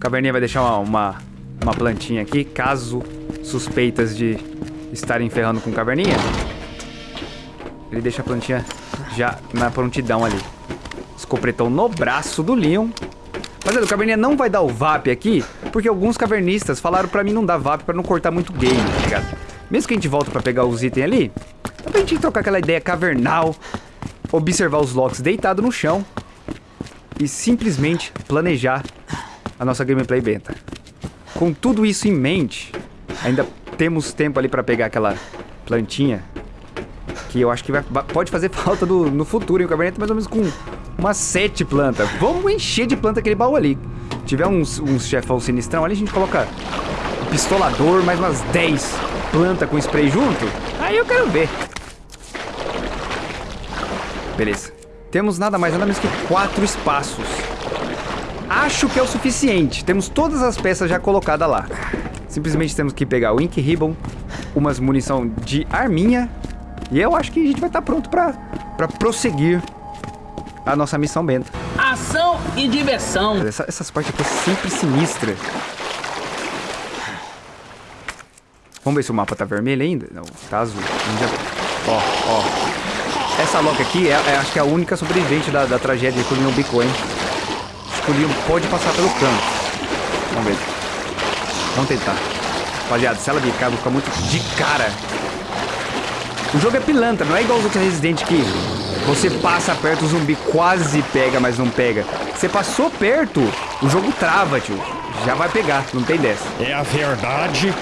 Caverninha vai deixar uma, uma, uma plantinha aqui, caso suspeitas de estarem ferrando com Caverninha. Ele deixa a plantinha já na prontidão ali. Escopretão no braço do Leon. Mas o Caverninha não vai dar o VAP aqui, porque alguns cavernistas falaram pra mim não dar VAP pra não cortar muito game, tá ligado? Mesmo que a gente volta pra pegar os itens ali, dá pra gente trocar aquela ideia cavernal, observar os locks deitado no chão e simplesmente planejar a nossa gameplay benta. Com tudo isso em mente, ainda temos tempo ali pra pegar aquela plantinha que eu acho que vai, pode fazer falta do, no futuro, hein? O caverninha tá mais ou menos com umas sete plantas. Vamos encher de planta aquele baú ali. Se tiver uns, uns chefão sinistrão ali, a gente coloca um pistolador, mais umas 10 plantas com spray junto. Aí eu quero ver. Beleza. Temos nada mais nada menos que quatro espaços. Acho que é o suficiente. Temos todas as peças já colocadas lá. Simplesmente temos que pegar o Ink Ribbon, umas munição de arminha. E eu acho que a gente vai estar tá pronto para prosseguir a nossa missão benta. Ação e diversão. Essa, essas partes aqui é sempre sinistra. Vamos ver se o mapa tá vermelho ainda. Não, tá azul. Ó, ó. Essa Loki aqui, é, é, acho que é a única sobrevivente da, da tragédia que o Leon bicou, hein? Acho que o Leon pode passar pelo canto. Vamos ver. Vamos tentar. Rapaziada, se ela bicar, eu vou ficar muito de cara. O jogo é pilantra, não é igual os outros Resident que você passa perto, o zumbi quase pega, mas não pega. Você passou perto, o jogo trava, tio. Já vai pegar, não tem dessa. É a verdade.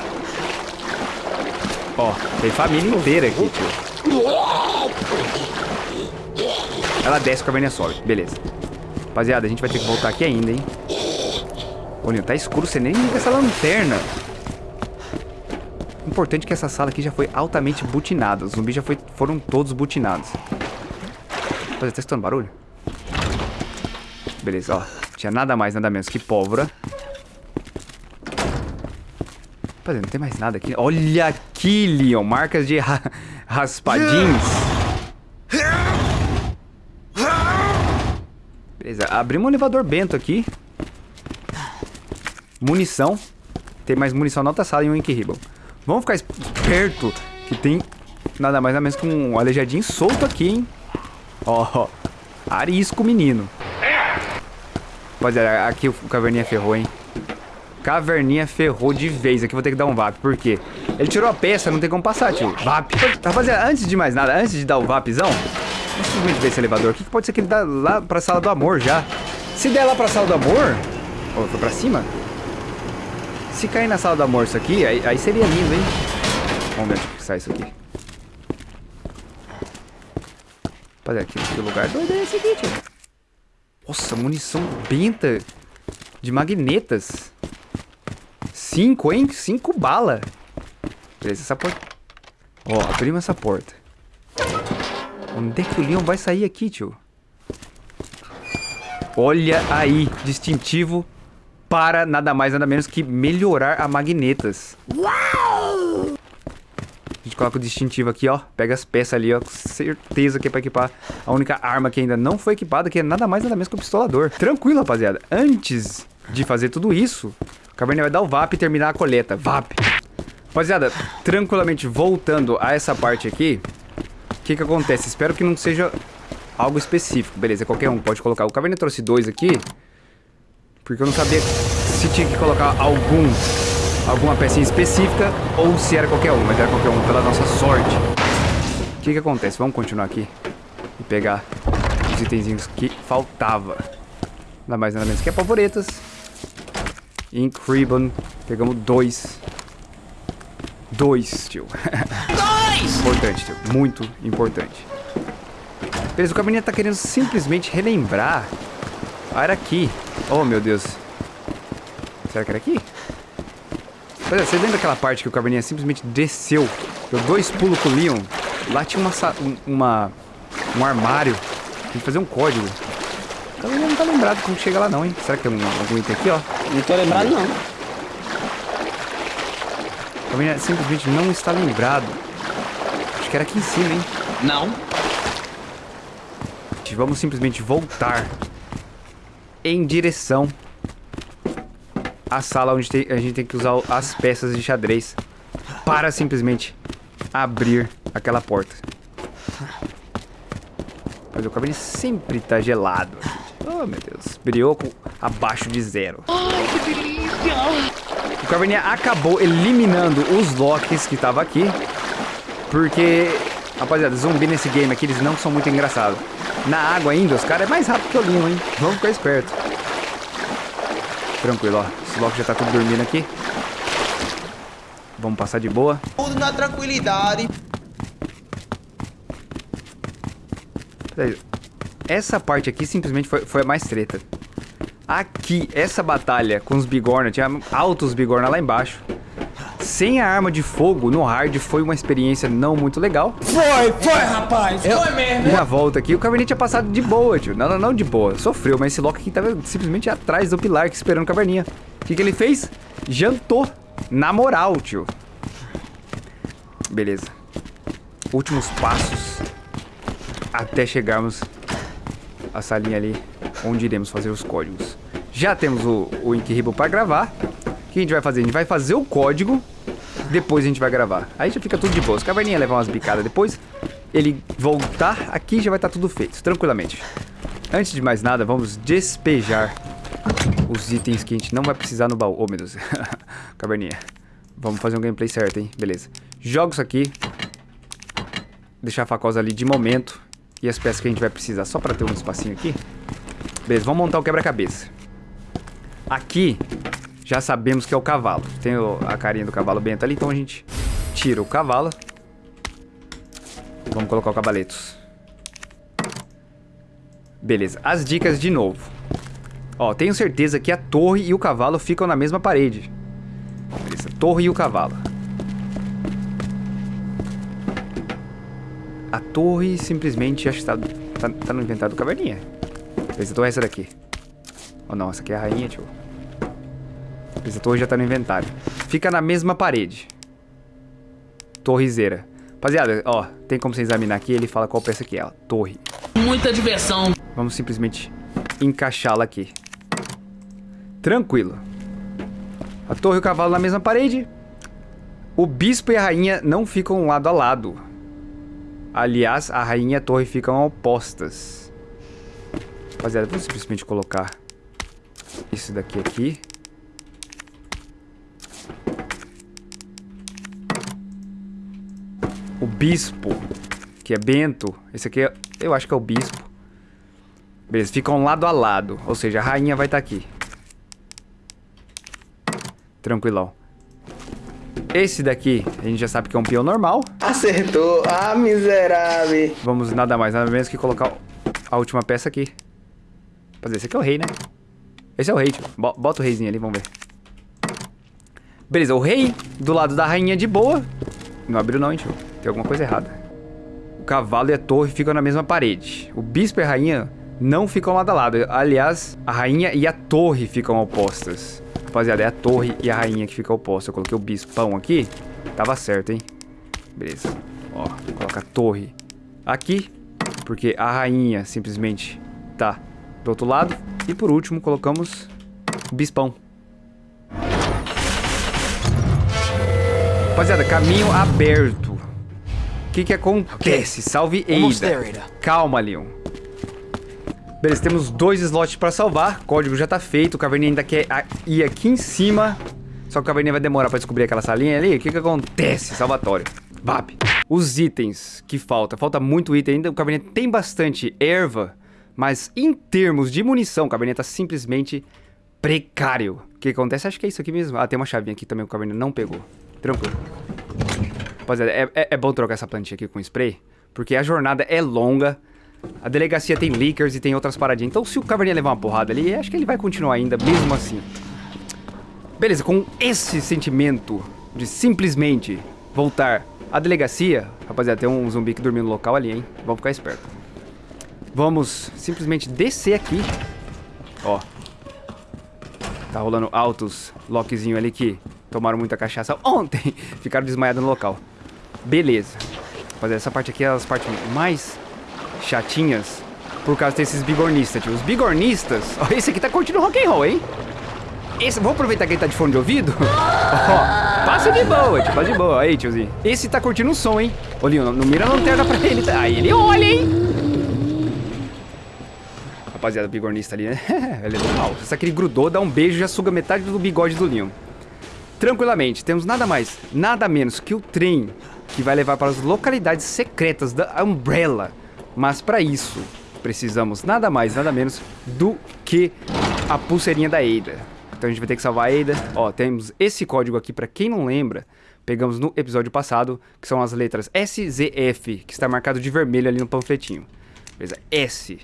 Ó, tem família inteira aqui, tio. Ela desce com a Vênia sobe. Beleza. Rapaziada, a gente vai ter que voltar aqui ainda, hein? Olha, tá escuro, você nem liga essa lanterna. Importante que essa sala aqui já foi altamente butinada. Os zumbis já foi, foram todos butinados. Rapaziada, tá escutando barulho? Beleza, ó. Tinha nada mais, nada menos que pólvora. Rapaziada, não tem mais nada aqui. Olha aqui, Leon. Marcas de ra raspadinhos. Abrimos um elevador bento aqui. Munição. Tem mais munição na outra sala e um Ink. Vamos ficar esperto que tem nada mais nada menos que um aleijadinho solto aqui, hein? Ó, oh, arisco, menino. Rapaziada, aqui o Caverninha ferrou, hein? Caverninha ferrou de vez. Aqui vou ter que dar um VAP. Por quê? Ele tirou a peça, não tem como passar, tio. VAP. Rapaziada, antes de mais nada, antes de dar o VAPzão, vamos simplesmente ver esse elevador aqui, que pode ser que ele dá lá pra sala do amor já. Se der lá pra sala do amor... Ó, foi pra cima? Se cair na sala do amor isso aqui, aí, aí seria lindo, hein? Vamos ver onde que sai isso aqui. Rapaziada, aqui, que lugar doido é esse aqui, tio? Nossa, munição benta de magnetas. Cinco, hein? Cinco bala. Beleza, essa porta... Ó, abrimos essa porta. Onde é que o Leon vai sair aqui, tio? Olha aí, distintivo para nada mais, nada menos que melhorar a magnetas. Uau! A gente coloca o distintivo aqui, ó. Pega as peças ali, ó. Com certeza que é pra equipar a única arma que ainda não foi equipada, que é nada mais, nada menos que o pistolador. Tranquilo, rapaziada. Antes de fazer tudo isso, o Caverninha vai dar o VAP e terminar a coleta. VAP! Rapaziada, tranquilamente voltando a essa parte aqui, que que acontece? Espero que não seja algo específico. Beleza, qualquer um pode colocar. O Caverninha trouxe dois aqui, porque eu não sabia se tinha que colocar algum alguma pecinha específica ou se era qualquer um, mas era qualquer um pela nossa sorte. O que que acontece? Vamos continuar aqui e pegar os itenzinhos que faltava. Nada mais nada menos que pavoretas. Ink Ribbon. Pegamos dois. Dois, tio. Dois! importante, tio. Muito importante. Beleza, o caminho tá querendo simplesmente relembrar. Ah, era aqui. Oh, meu Deus. Será que era aqui? Pois é, você lembra aquela parte que o Caverninha simplesmente desceu, deu dois pulos com o Leon? Lá tinha uma, uma um armário, tem que fazer um código. O Caverninha não tá lembrado como chega lá não, hein? Será que tem um, algum item aqui, ó? Não tô lembrado, não. O Caverninha simplesmente não está lembrado. Acho que era aqui em cima, hein? Não. Vamos simplesmente voltar em direção a sala onde tem- a gente tem que usar as peças de xadrez para simplesmente abrir aquela porta. Mas o cabelo sempre tá gelado. Oh, meu Deus. Brioco abaixo de zero. O Caverninha acabou eliminando os locks que tava aqui. Porque, rapaziada, zumbi nesse game aqui, eles não são muito engraçados. Na água ainda, os caras é mais rápido que o Limo, hein? Vamos ficar esperto. Tranquilo, ó. Esse lock já tá tudo dormindo aqui. Vamos passar de boa. Tudo na tranquilidade. Essa parte aqui simplesmente foi, foi a mais treta. Aqui, essa batalha com os bigorna, tinha altos bigorna lá embaixo. Sem a arma de fogo no hard foi uma experiência não muito legal. Foi, foi, rapaz. Foi mesmo. E na volta aqui, o Caverninha tinha passado de boa, tio. Não, não, não de boa. Sofreu, mas esse Loki aqui tava simplesmente atrás do pilar, que esperando o Caverninha. O que, que ele fez? Jantou. Na moral, tio. Beleza. Últimos passos até chegarmos à salinha ali onde iremos fazer os códigos. Já temos o, o Inkribble para gravar. O que a gente vai fazer? A gente vai fazer o código, depois a gente vai gravar. Aí já fica tudo de boa. Se o Caverninha levar umas bicadas depois, ele voltar aqui já vai estar tudo feito, tranquilamente. Antes de mais nada, vamos despejar os itens que a gente não vai precisar no baú. Oh, meu Deus. Caverninha. Vamos fazer um gameplay certo, hein? Beleza. Joga isso aqui. Deixar a facosa ali de momento. E as peças que a gente vai precisar só pra ter um espacinho aqui. Beleza, vamos montar o quebra-cabeça. Aqui, já sabemos que é o cavalo. Tem a carinha do cavalo bento ali, então a gente tira o cavalo. Vamos colocar o cavaletos. Beleza, as dicas de novo. Ó, tenho certeza que a torre e o cavalo ficam na mesma parede. Beleza, torre e o cavalo. A torre simplesmente acho que tá, tá, tá no inventário do caverninha. Torre é essa daqui. Ou não, essa aqui é a rainha, tio. Torre já tá no inventário. Fica na mesma parede. Torrezeira. Rapaziada, ó, tem como você examinar aqui, ele fala qual peça que é, ó. Torre. Muita diversão. Vamos simplesmente encaixá-la aqui. Tranquilo. A torre e o cavalo na mesma parede. O bispo e a rainha não ficam lado a lado. Aliás, a rainha e a torre ficam opostas. Rapaziada, vamos simplesmente colocar isso daqui aqui. O bispo, que é Bento. Esse aqui é, eu acho que é o bispo. Beleza, ficam lado a lado. Ou seja, a rainha vai estar aqui. Tranquilão. Esse daqui, a gente já sabe que é um peão normal. Acertou. Ah, miserável. Vamos nada mais, nada menos que colocar a última peça aqui. Fazer, esse aqui é o rei, né? Esse é o rei, tio. Bo- Bota o reizinho ali, vamos ver. Beleza, o rei do lado da rainha de boa. Não abriu não, hein, tio. Tem alguma coisa errada. O cavalo e a torre ficam na mesma parede. O bispo e a rainha não ficam lado a lado. Aliás, a rainha e a torre ficam opostas. Rapaziada, é a torre e a rainha que ficam opostas. Eu coloquei o bispão aqui. Tava certo, hein? Beleza. Ó, coloca a torre aqui. Porque a rainha simplesmente tá do outro lado. E por último, colocamos o bispão. Rapaziada, caminho aberto. O que que acontece? Salve Ada. Calma, Leon. Beleza, temos dois slots pra salvar. Código já tá feito. O Caverninha ainda quer ir aqui em cima. Só que o Caverninha vai demorar pra descobrir aquela salinha ali. O que que acontece? Salvatório. VAP. Os itens que falta. Falta muito item ainda. O Caverninha tem bastante erva. Mas em termos de munição, o Caverninha tá simplesmente precário. O que acontece? Acho que é isso aqui mesmo. Ah, tem uma chavinha aqui também que o Caverninha não pegou. Tranquilo. Rapaziada, é, é, é bom trocar essa plantinha aqui com spray, porque a jornada é longa. A delegacia tem leakers e tem outras paradinhas. Então, se o Caverninha levar uma porrada ali, acho que ele vai continuar ainda, mesmo assim. Beleza, com esse sentimento de simplesmente voltar à delegacia... Rapaziada, tem um zumbi que dormiu no local ali, hein? Vamos ficar esperto. Vamos simplesmente descer aqui. Ó. Tá rolando altos lockzinho ali que tomaram muita cachaça ontem. Ficaram desmaiados no local. Beleza. Rapaziada, essa parte aqui é as partes mais chatinhas por causa desses bigornistas, tio. Os bigornistas... Ó, esse aqui tá curtindo rock and roll, hein? Esse, vou aproveitar que ele tá de fone de ouvido. Ó, passa de boa, tio, passa de boa. Aí, tiozinho. Esse tá curtindo o som, hein? Leon, não mira a lanterna pra ele. Tá? Aí ele olha, hein? Rapaziada, bigornista ali, né? ele é do mal. Só que ele grudou, dá um beijo e já suga metade do bigode do Leon. Tranquilamente, temos nada mais, nada menos que o trem que vai levar para as localidades secretas da Umbrella. Mas para isso, precisamos nada mais, nada menos do que a pulseirinha da Ada. Então a gente vai ter que salvar a Ada. Ó, temos esse código aqui para quem não lembra. Pegamos no episódio passado, que são as letras S, Z, F, que está marcado de vermelho ali no panfletinho. Beleza? S,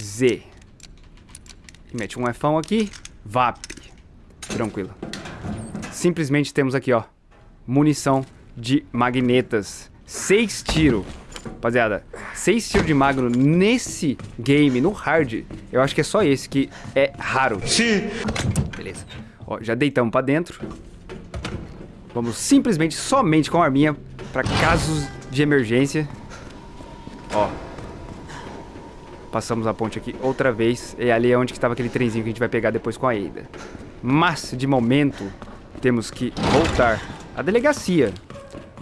Z. E mete um Fão aqui. VAP. Tranquilo. Simplesmente temos aqui, ó, munição de magnetas. Seis tiros. Rapaziada, seis tiros de magno nesse game, no hard, eu acho que é só esse que é raro. Sim. Beleza. Ó, já deitamos pra dentro. Vamos simplesmente, somente com a arminha, pra casos de emergência. Ó. Passamos a ponte aqui outra vez. E ali é onde estava aquele trenzinho que a gente vai pegar depois com a Ada. Mas, de momento, temos que voltar à delegacia.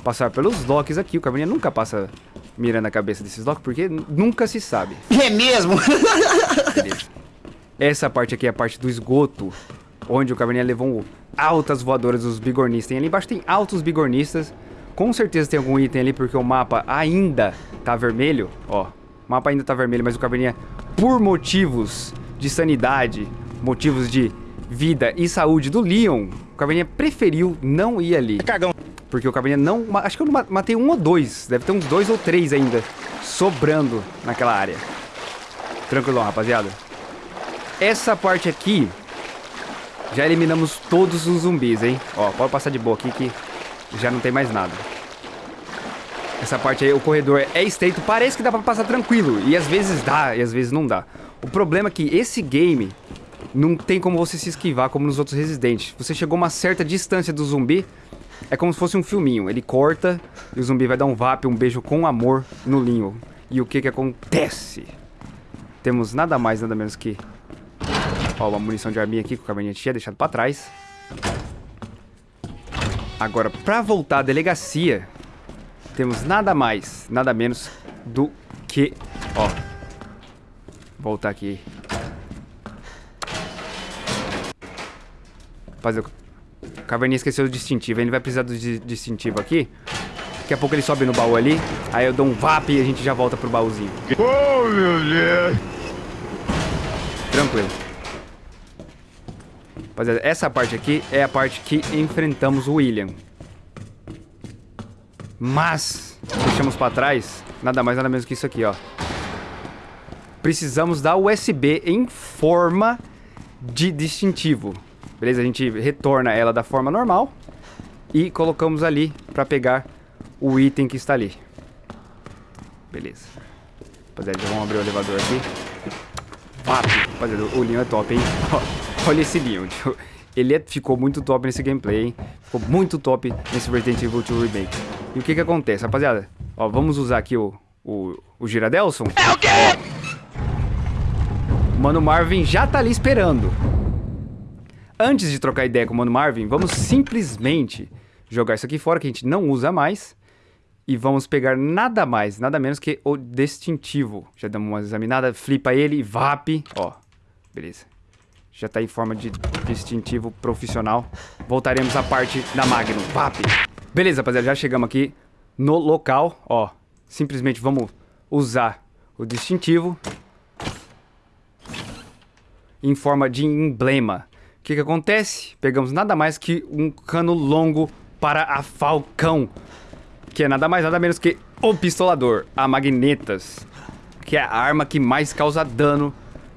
Passar pelos locks aqui. O Caverninha nunca passa mirando a cabeça desses locks, porque nunca se sabe. É mesmo? Beleza. Essa parte aqui é a parte do esgoto, onde o Caverninha levou altas voadoras dos bigornistas. E ali embaixo tem altos bigornistas. Com certeza tem algum item ali, porque o mapa ainda tá vermelho. Ó, o mapa ainda tá vermelho, mas o Caverninha, por motivos de sanidade, motivos de vida e saúde do Leon, o Caverninha preferiu não ir ali. Cagão. Porque o Caverninha não... Acho que eu matei um ou dois. Deve ter uns dois ou três ainda sobrando naquela área. Tranquilo, rapaziada. Essa parte aqui... Já eliminamos todos os zumbis, hein? Ó, pode passar de boa aqui que já não tem mais nada. Essa parte aí, o corredor é estreito. Parece que dá pra passar tranquilo. E às vezes dá, e às vezes não dá. O problema é que esse game não tem como você se esquivar como nos outros Residentes. Você chegou uma certa distância do zumbi, é como se fosse um filminho. Ele corta e o zumbi vai dar um vap, um beijo com amor no linho. E o que que acontece? Temos nada mais, nada menos que... Ó, uma munição de arminha aqui que o caverninha tinha deixado pra trás. Agora, pra voltar à delegacia, temos nada mais, nada menos do que... Ó, voltar aqui Fazer o... Caverninha esqueceu do distintivo. Ele vai precisar do distintivo aqui. Daqui a pouco ele sobe no baú ali. Aí eu dou um VAP e a gente já volta pro baúzinho. Oh, meu Deus! Tranquilo. Rapaziada, essa parte aqui é a parte que enfrentamos o William. Mas, deixamos pra trás, nada mais nada menos que isso aqui, ó. Precisamos da USB em forma de distintivo. Beleza? A gente retorna ela da forma normal e colocamos ali para pegar o item que está ali. Beleza. Rapaziada, já vamos abrir o elevador aqui. Papo. Rapaziada, o Leon é top, hein? Olha esse Leon, tio. Ele é, ficou muito top nesse gameplay, hein? Ficou muito top nesse Resident Evil 2 Remake. E o que que acontece, rapaziada? Ó, vamos usar aqui o, o, o Giradelson. É o quê? O Mano Marvin já tá ali esperando. Antes de trocar ideia com o Mano Marvin, vamos simplesmente jogar isso aqui fora, que a gente não usa mais. E vamos pegar nada mais, nada menos que o distintivo. Já damos uma examinada, flipa ele, VAP. Ó, beleza. Já tá em forma de distintivo profissional. Voltaremos à parte da Magnum, VAP. Beleza, rapaziada, já chegamos aqui no local. Ó, simplesmente vamos usar o distintivo em forma de emblema. O que, que acontece? Pegamos nada mais que um cano longo para a Falcão, que é nada mais nada menos que o pistolador, a magnetas, que é a arma que mais causa dano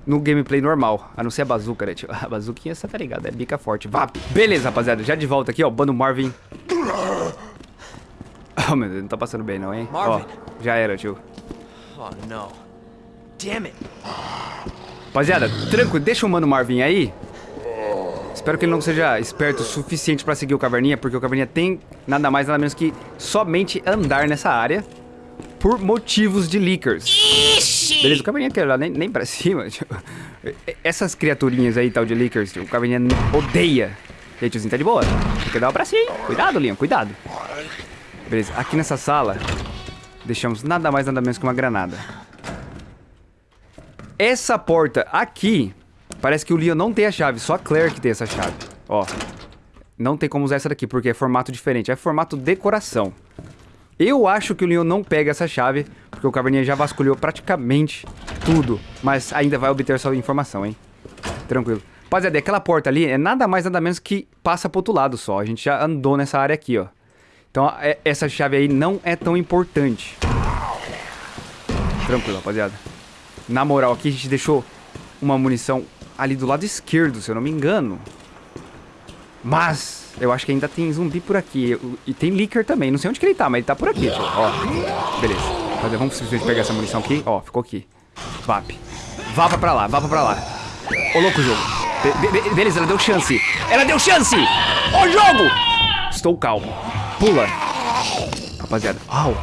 no gameplay normal, a não ser a bazuca, né, tio? A bazuquinha, você tá ligado, é bica forte, VAP. Beleza, rapaziada, já de volta aqui, ó, Bando Marvin. Oh, meu Deus, não tá passando bem não, hein? Marvin. Ó, já era, tio. Oh, não. Damn it. Rapaziada, tranquilo, deixa o Mano Marvin aí. Espero que ele não seja esperto o suficiente pra seguir o Caverninha, porque o Caverninha tem nada mais nada menos que somente andar nessa área. Por motivos de leakers. Ixi! Beleza, o caverninha quer lá nem, nem pra cima. Tipo, essas criaturinhas aí, tal de leakers, o caverninha odeia. E aí, tiozinho, tá de boa. Tem que dar pra cima. Cuidado, Leon, cuidado. Beleza, aqui nessa sala, deixamos nada mais, nada menos que uma granada. Essa porta aqui, parece que o Leon não tem a chave, só a Claire que tem essa chave. Ó, não tem como usar essa daqui, porque é formato diferente, é formato decoração. Eu acho que o Leon não pega essa chave, porque o Caverninha já vasculhou praticamente tudo. Mas ainda vai obter sua informação, hein? Tranquilo. Rapaziada, aquela porta ali é nada mais nada menos que passa pro outro lado só. A gente já andou nessa área aqui, ó. Então é, essa chave aí não é tão importante. Tranquilo, rapaziada. Na moral, aqui a gente deixou uma munição ali do lado esquerdo, se eu não me engano. Mas eu acho que ainda tem zumbi por aqui. E tem Licker também. Não sei onde que ele tá, mas ele tá por aqui, tio. Ó, beleza. Vamos simplesmente pegar essa munição aqui. Ó, ficou aqui. Vap. Vapa pra lá, vapa pra lá. Ô, louco jogo. Be be beleza, ela deu chance. Ela deu chance! Ô, jogo! Estou calmo. Pula. Rapaziada. Au.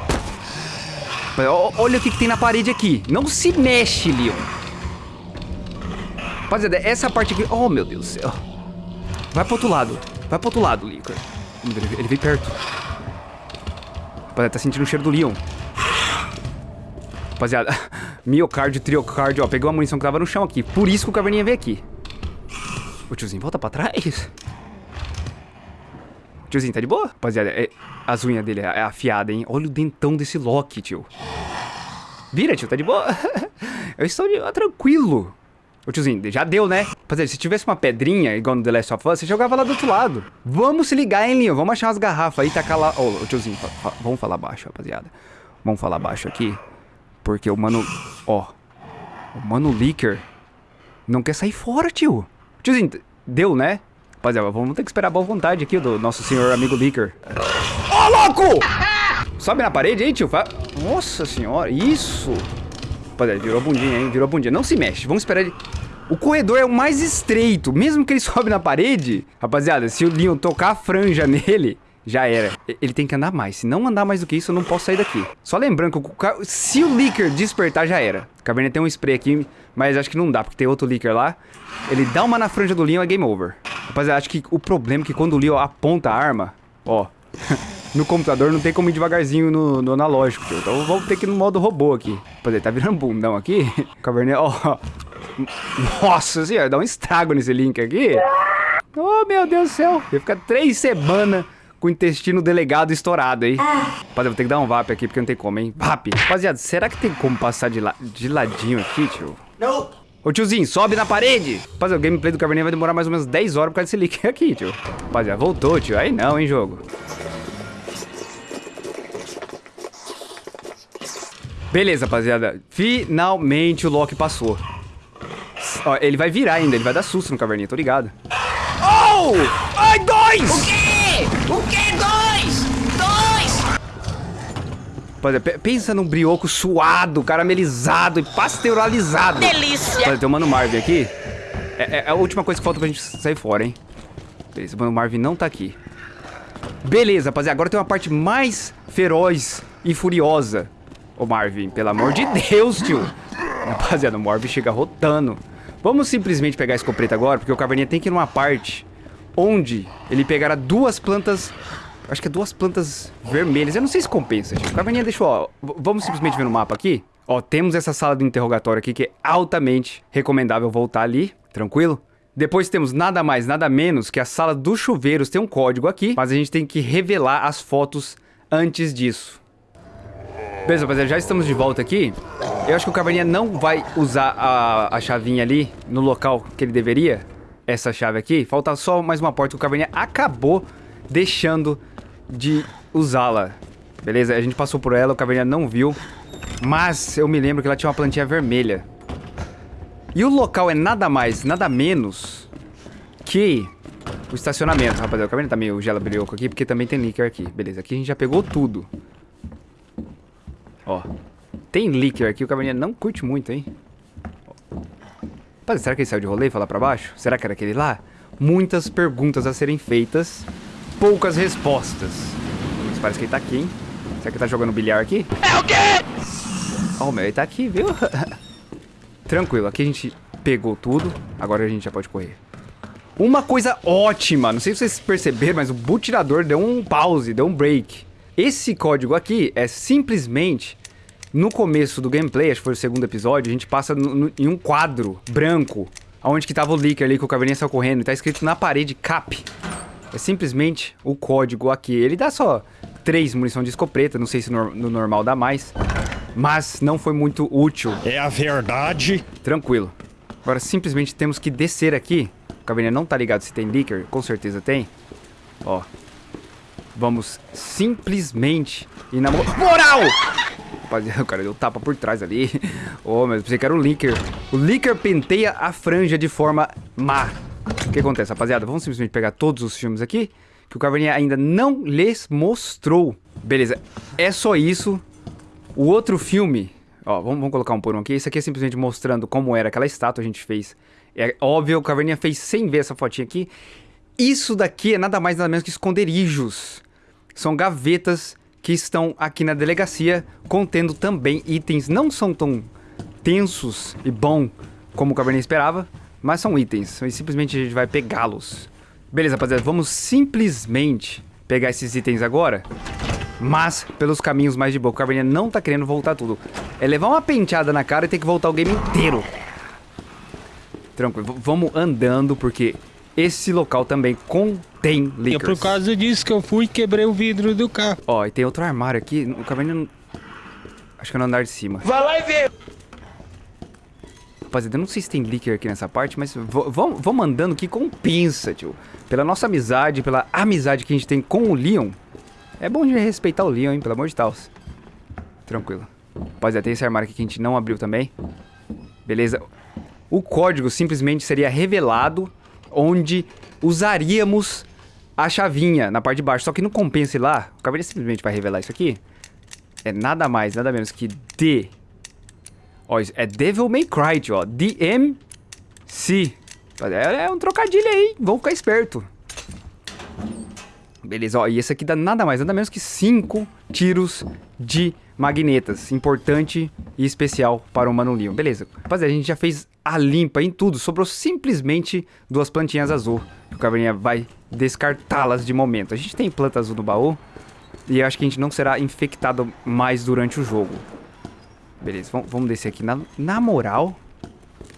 Olha o que, que tem na parede aqui. Não se mexe, Leon. Rapaziada, essa parte aqui... Oh, meu Deus do céu. Vai pro outro lado. Vai pro outro lado, Licker. Ele veio perto. Rapaziada, tá sentindo o cheiro do Leon. Rapaziada, miocárdio, triocárdio, ó. Peguei uma munição que tava no chão aqui. Por isso que o caverninha veio aqui. Ô, tiozinho, volta pra trás. Tiozinho, tá de boa? Rapaziada, é, as unhas dele é afiada, hein? Olha o dentão desse Loki, tio. Vira, tio, tá de boa? Eu estou de, tranquilo. Ô tiozinho, já deu, né? Rapaziada, se tivesse uma pedrinha, igual no The Last of Us, você jogava lá do outro lado. Vamos se ligar, hein, Linho? Vamos achar umas garrafas aí e tacar lá... Ô, oh, tiozinho, vamos falar baixo, rapaziada. Vamos falar baixo aqui. Porque o mano... Ó. O mano Licker não quer sair fora, tio. Tiozinho, deu, né? Rapaziada, vamos ter que esperar a boa vontade aqui do nosso senhor amigo Licker. Ô, oh, louco! Sobe na parede aí, tio. Nossa senhora, isso... Rapaziada, virou bundinha, hein? Virou bundinha. Não se mexe. Vamos esperar ele... O corredor é o mais estreito. Mesmo que ele sobe na parede... Rapaziada, se o Leon tocar a franja nele... Já era. Ele tem que andar mais. Se não andar mais do que isso, eu não posso sair daqui. Só lembrando que o... se o Licker despertar, já era. Caverna tem um spray aqui, mas acho que não dá, porque tem outro Licker lá. Ele dá uma na franja do Leon, é game over. Rapaziada, acho que o problema é que quando o Leon aponta a arma... Ó... no computador não tem como ir devagarzinho no, no analógico. Então vamos ter que ir no modo robô aqui. Rapaziada, tá virando bundão aqui. Caverninha, ó. Nossa senhora, dá um estrago nesse link aqui. Oh, meu Deus do céu. Ia ficar três semanas com o intestino delegado estourado aí. Rapaziada, vou ter que dar um VAP aqui, porque não tem como, hein? VAP. Rapaziada, será que tem como passar de, la de ladinho aqui, tio? Não. Ô, tiozinho, sobe na parede. Rapaziada, o gameplay do Caverninha vai demorar mais ou menos 10 horas por causa desse link aqui, tio. Rapaziada, voltou, tio. Aí não, hein, jogo. Beleza, rapaziada. Finalmente o Loki passou. Ó, ele vai virar ainda, ele vai dar susto no caverninha, tô ligado. Oh! Ai, dois! O quê? O quê? Dois? Dois! Rapaziada, pensa num brioco suado, caramelizado e pasteurizado. Delícia! Rapaziada, tem o Mano Marvin aqui. É, é, a última coisa que falta pra gente sair fora, hein? Beleza, o Mano Marvin não tá aqui. Beleza, rapaziada, agora tem uma parte mais feroz e furiosa Ô Marvin, pelo amor de Deus, tio. Rapaziada, o Marvin chega rotando. Vamos simplesmente pegar a escopeta agora, porque o Caverninha tem que ir numa parte onde ele pegará duas plantas... Acho que é duas plantas vermelhas. Eu não sei se compensa, gente. O Caverninha deixou, ó... Vamos simplesmente ver no mapa aqui? Ó, temos essa sala de interrogatório aqui que é altamente recomendável voltar ali. Tranquilo? Depois temos nada mais, nada menos que a sala dos chuveiros. Tem um código aqui, mas a gente tem que revelar as fotos antes disso. Beleza, rapaziada, já estamos de volta aqui. Eu acho que o Caverninha não vai usar a, a chavinha ali no local que ele deveria. Essa chave aqui. Falta só mais uma porta que o Caverninha acabou deixando de usá-la. Beleza? A gente passou por ela, o Caverninha não viu. Mas eu me lembro que ela tinha uma plantinha vermelha. E o local é nada mais, nada menos que o estacionamento, rapaziada. O Caverninha tá meio gela brioco aqui, porque também tem líquido aqui. Beleza, aqui a gente já pegou tudo. Ó. Tem líquido aqui, o caverninha não curte muito, hein? Rapaz, será que ele saiu de rolê e foi lá pra baixo? Será que era aquele lá? Muitas perguntas a serem feitas, poucas respostas. Mas parece que ele tá aqui, hein? Será que tá jogando bilhar aqui? É o quê? Oh, meu, ele tá aqui, viu? Tranquilo, aqui a gente pegou tudo. Agora a gente já pode correr. Uma coisa ótima, não sei se vocês perceberam, mas o butirador deu um pause, deu um break. Esse código aqui é simplesmente no começo do gameplay, acho que foi o segundo episódio, a gente passa no, no, em um quadro branco, onde que tava o leaker ali que o caverninha saiu correndo, e tá escrito na parede CAP. É simplesmente o código aqui. Ele dá só três munição de escopeta, não sei se no, no normal dá mais, mas não foi muito útil. É a verdade. Tranquilo. Agora simplesmente temos que descer aqui. O caverninha não tá ligado se tem leaker, com certeza tem. Ó, Vamos simplesmente ir na moral! Rapaziada, o cara deu tapa por trás ali. Oh, mas pensei que era o Licker. O Licker penteia a franja de forma má. O que acontece, rapaziada? Vamos simplesmente pegar todos os filmes aqui, que o Caverninha ainda não lhes mostrou. Beleza, é só isso. O outro filme... Ó, vamos, vamos colocar um por um aqui. Esse aqui é simplesmente mostrando como era aquela estátua a gente fez. É óbvio, o Caverninha fez sem ver essa fotinha aqui. Isso daqui é nada mais nada menos que esconderijos. São gavetas que estão aqui na delegacia, contendo também itens. Não são tão tensos e bom como o Cabernet esperava, mas são itens. E simplesmente a gente vai pegá-los. Beleza, rapaziada, vamos simplesmente pegar esses itens agora, mas pelos caminhos mais de boa. O Cabernet não tá querendo voltar tudo. É levar uma penteada na cara e ter que voltar o game inteiro. Tranquilo, vamos andando, porque esse local também contém liquors. É por causa disso que eu fui e quebrei o vidro do carro. Ó, e tem outro armário aqui. O caverna não... Acho que é no andar de cima. Vai lá e vê. Rapaziada, eu não sei se tem liquor aqui nessa parte, mas vamos andando que compensa, tio. Pela nossa amizade, pela amizade que a gente tem com o Leon. É bom de respeitar o Leon, hein? Pelo amor de Deus. Tranquilo. Rapaziada, tem esse armário aqui que a gente não abriu também. Beleza. O código simplesmente seria revelado onde usaríamos a chavinha na parte de baixo. Só que não compensa ir lá. O Caveira simplesmente vai revelar isso aqui. É nada mais, nada menos que D. Ó, é Devil May Cry, ó. DMC. É, é um trocadilho aí, vamos ficar esperto. Beleza, ó, e esse aqui dá nada mais, nada menos que 5 tiros de magnetas. Importante e especial para o Mano. Beleza, rapaziada, a gente já fez a limpa em tudo. Sobrou simplesmente duas plantinhas azul. O Caverninha vai descartá-las de momento. A gente tem planta azul no baú. E eu acho que a gente não será infectado mais durante o jogo. Beleza, vamos descer aqui na, na moral.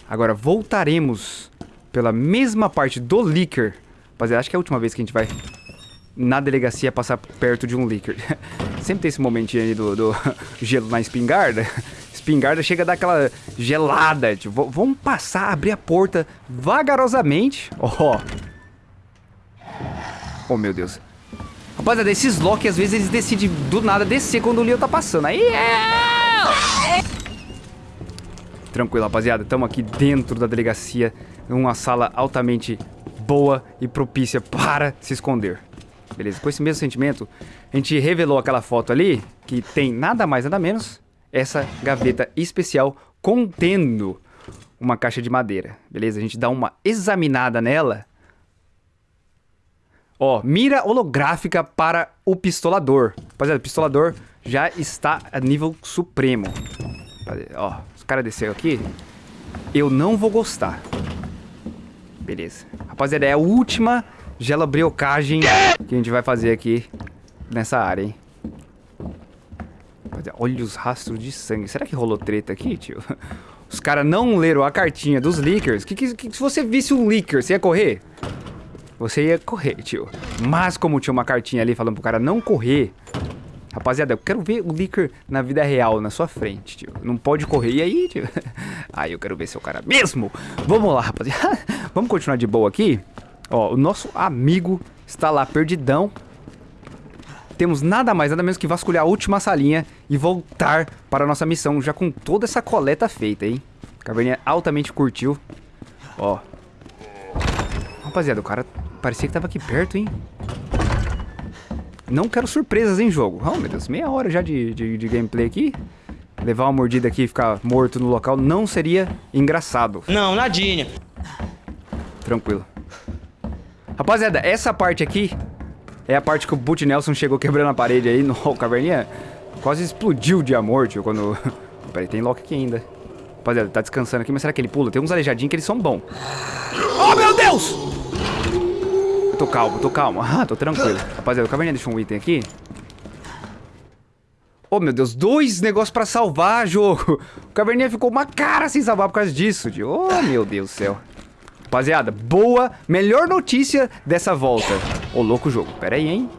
Agora voltaremos pela mesma parte do Licker. Rapaziada, acho que é a última vez que a gente vai na delegacia passar perto de um Licker. Sempre tem esse momentinho aí do, do gelo na espingarda espingarda chega a dar aquela gelada. Tipo, vamos passar, abrir a porta vagarosamente. Ó. Oh. oh, meu Deus. Rapaziada, esses Loki, às vezes, eles decidem do nada descer quando o Leo tá passando. Aí é... Tranquilo, rapaziada. Estamos aqui dentro da delegacia. Uma sala altamente boa e propícia para se esconder. Beleza, com esse mesmo sentimento, a gente revelou aquela foto ali, que tem nada mais, nada menos essa gaveta especial contendo uma caixa de madeira, beleza? A gente dá uma examinada nela. Ó, mira holográfica para o pistolador. Rapaziada, o pistolador já está a nível supremo. Ó, os caras desceram aqui. Eu não vou gostar. Beleza. Rapaziada, é a última gelabriocagem que a gente vai fazer aqui nessa área, hein? Olha os rastros de sangue. Será que rolou treta aqui, tio? Os caras não leram a cartinha dos leakers. Que, que, que, se você visse um leaker, você ia correr? Você ia correr, tio. Mas como tinha uma cartinha ali falando pro cara não correr... Rapaziada, eu quero ver o leaker na vida real, na sua frente, tio. Não pode correr. E aí, tio? Aí eu quero ver seu cara mesmo. Vamos lá, rapaziada. Vamos continuar de boa aqui. Ó, o nosso amigo está lá perdidão temos nada mais, nada menos que vasculhar a última salinha e voltar para a nossa missão, já com toda essa coleta feita, hein? Caverninha altamente curtiu. Ó. Rapaziada, o cara parecia que tava aqui perto, hein? Não quero surpresas em jogo. Oh, meu Deus, meia hora já de, de, de gameplay aqui. Levar uma mordida aqui e ficar morto no local não seria engraçado. Não, nadinha. Tranquilo. Rapaziada, essa parte aqui é a parte que o Boot Nelson chegou quebrando a parede aí no caverninha. Quase explodiu de amor, tio, quando... Peraí, tem Loki aqui ainda. Rapaziada, tá descansando aqui, mas será que ele pula? Tem uns aleijadinhos que eles são bons. Oh, meu Deus! Eu tô calmo, tô calmo. Ah, tô tranquilo. Rapaziada, o Caverninha deixou um item aqui. Oh, meu Deus, dois negócios pra salvar, jogo. O Caverninha ficou uma cara sem salvar por causa disso, tio. Oh, meu Deus do céu. Rapaziada, boa, melhor notícia dessa volta. Ô, louco jogo. Pera aí, hein?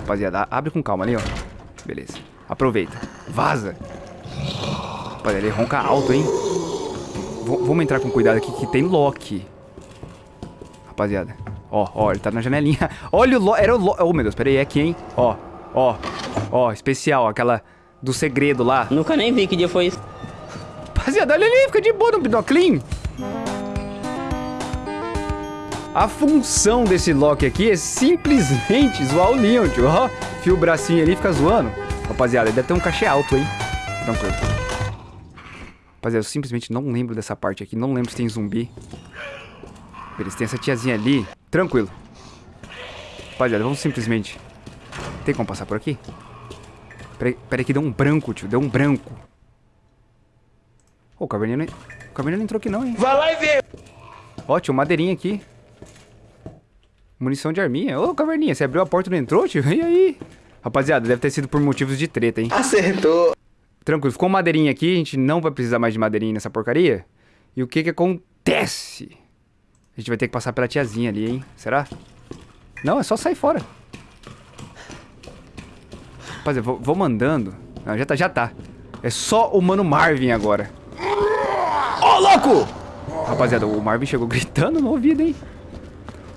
Rapaziada, abre com calma ali, ó. Beleza. Aproveita. Vaza. Rapaziada, ele ronca alto, hein? V vamos entrar com cuidado aqui que tem Loki. Rapaziada. Ó, ó, ele tá na janelinha. Olha o Loki. Era o Loki. Oh, meu Deus, pera aí, é aqui, hein? Ó, ó. Ó, especial, aquela do segredo lá. Nunca nem vi que dia foi isso. Rapaziada, olha ali, fica de boa no binoclinho. A função desse Loki aqui é simplesmente zoar o Leon, tio. Ó, fio o bracinho ali e fica zoando. Rapaziada, ele deve ter um cachê alto, hein? Tranquilo. Rapaziada, eu simplesmente não lembro dessa parte aqui. Não lembro se tem zumbi. Beleza, tem essa tiazinha ali. Tranquilo. Rapaziada, vamos simplesmente... Tem como passar por aqui? Peraí, peraí que deu um branco, tio. Deu um branco. Ô, o caverninha não... O caverninha não entrou aqui não, hein? Vai lá e vê. Ó, tinha uma madeirinha aqui. Munição de arminha. Ô, caverninha, você abriu a porta e não entrou, tio? E aí? Rapaziada, deve ter sido por motivos de treta, hein? Acertou. Tranquilo, ficou madeirinha aqui, a gente não vai precisar mais de madeirinha nessa porcaria. E o que que acontece? A gente vai ter que passar pela tiazinha ali, hein? Será? Não, é só sair fora. Rapaziada, vou, vou mandando. Não, já tá, já tá. É só o Mano Marvin agora. Ô, louco! Rapaziada, o Marvin chegou gritando no ouvido, hein?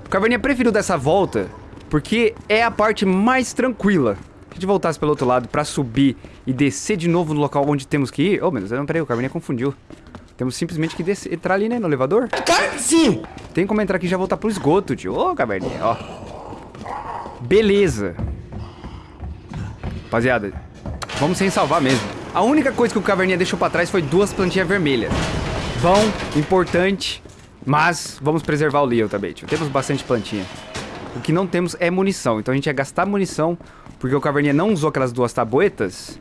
O Caverninha preferiu dessa volta porque é a parte mais tranquila. Se a gente voltasse pelo outro lado pra subir e descer de novo no local onde temos que ir... Oh, meu Deus, não, peraí, o Caverninha confundiu. Temos simplesmente que descer, entrar ali, né, no elevador. Sim. Tem como entrar aqui e já voltar pro esgoto, tio. Ô, Caverninha, ó. Beleza. Rapaziada, vamos sem salvar mesmo. A única coisa que o Caverninha deixou pra trás foi duas plantinhas vermelhas. Bom, importante, mas vamos preservar o Leo também, tio. Temos bastante plantinha. O que não temos é munição, então a gente ia gastar munição, porque o Caverninha não usou aquelas duas tabuetas,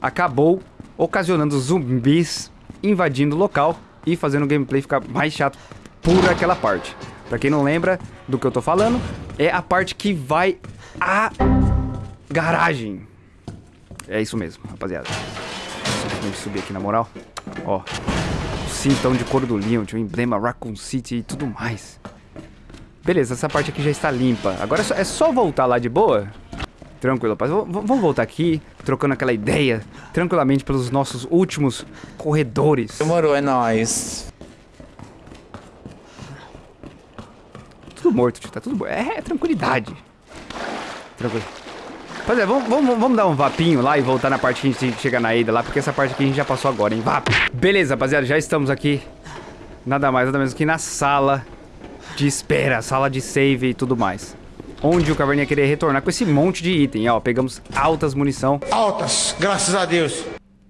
acabou ocasionando zumbis invadindo o local e fazendo o gameplay ficar mais chato por aquela parte. Pra quem não lembra do que eu tô falando, é a parte que vai a garagem. É isso mesmo, rapaziada. Simplesmente subir aqui na moral. Ó, cintão de couro do Leon, tinha o emblema Raccoon City e tudo mais. Beleza, essa parte aqui já está limpa. Agora é só, é só voltar lá de boa. Tranquilo, rapaz. V vamos voltar aqui, trocando aquela ideia, tranquilamente pelos nossos últimos corredores. Demorou, é nóis. Tudo morto, tio. Tá tudo. É, é tranquilidade. Tranquilo. Rapaziada, vamos, vamos, vamos dar um vapinho lá e voltar na parte que a gente chegar na Ada lá, porque essa parte aqui a gente já passou agora, hein? Vap! Beleza, rapaziada, já estamos aqui. Nada mais, nada menos que na sala de espera, sala de save e tudo mais. Onde o Caverninha queria retornar com esse monte de item, ó. Pegamos altas munição, Altas, graças a Deus.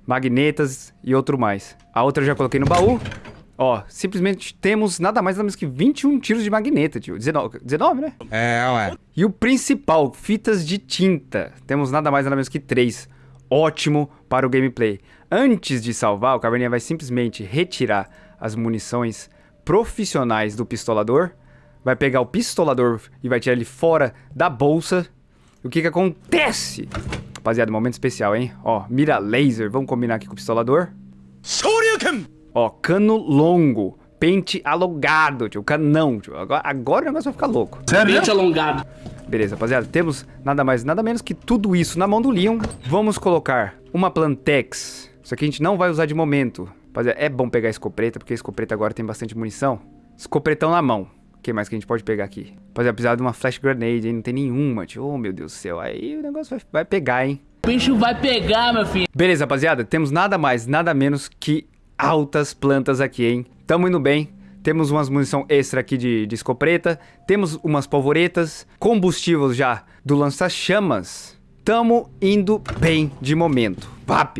magnetas e outro mais. A outra eu já coloquei no baú. Ó, simplesmente temos nada mais nada menos que 21 tiros de magneta, tio. 19, 19 né? É, ué. E o principal, fitas de tinta. Temos nada mais nada menos que 3. Ótimo para o gameplay. Antes de salvar, o Caverninha vai simplesmente retirar as munições profissionais do pistolador. Vai pegar o pistolador e vai tirar ele fora da bolsa. E o que que acontece? Rapaziada, momento especial, hein? Ó, mira laser. Vamos combinar aqui com o pistolador. Ó, cano longo. Pente alongado, tio. Canão, tio. Agora, agora o negócio vai ficar louco. Mente alongado. Beleza, rapaziada. Temos nada mais, nada menos que tudo isso na mão do Leon. Vamos colocar uma Plantex. Isso aqui a gente não vai usar de momento. Rapaziada, é bom pegar a escopeta, porque a escopeta agora tem bastante munição. Escopretão na mão. O que mais que a gente pode pegar aqui? Rapaziada, precisar de uma flash grenade, hein? Não tem nenhuma, tio. Oh, meu Deus do céu. Aí o negócio vai, vai pegar, hein? O bicho vai pegar, meu filho. Beleza, rapaziada. Temos nada mais, nada menos que altas plantas aqui, hein? Tamo indo bem. Temos umas munição extra aqui de, de escopeta. Temos umas polvoretas. Combustível já do lança-chamas. Tamo indo bem de momento. VAP.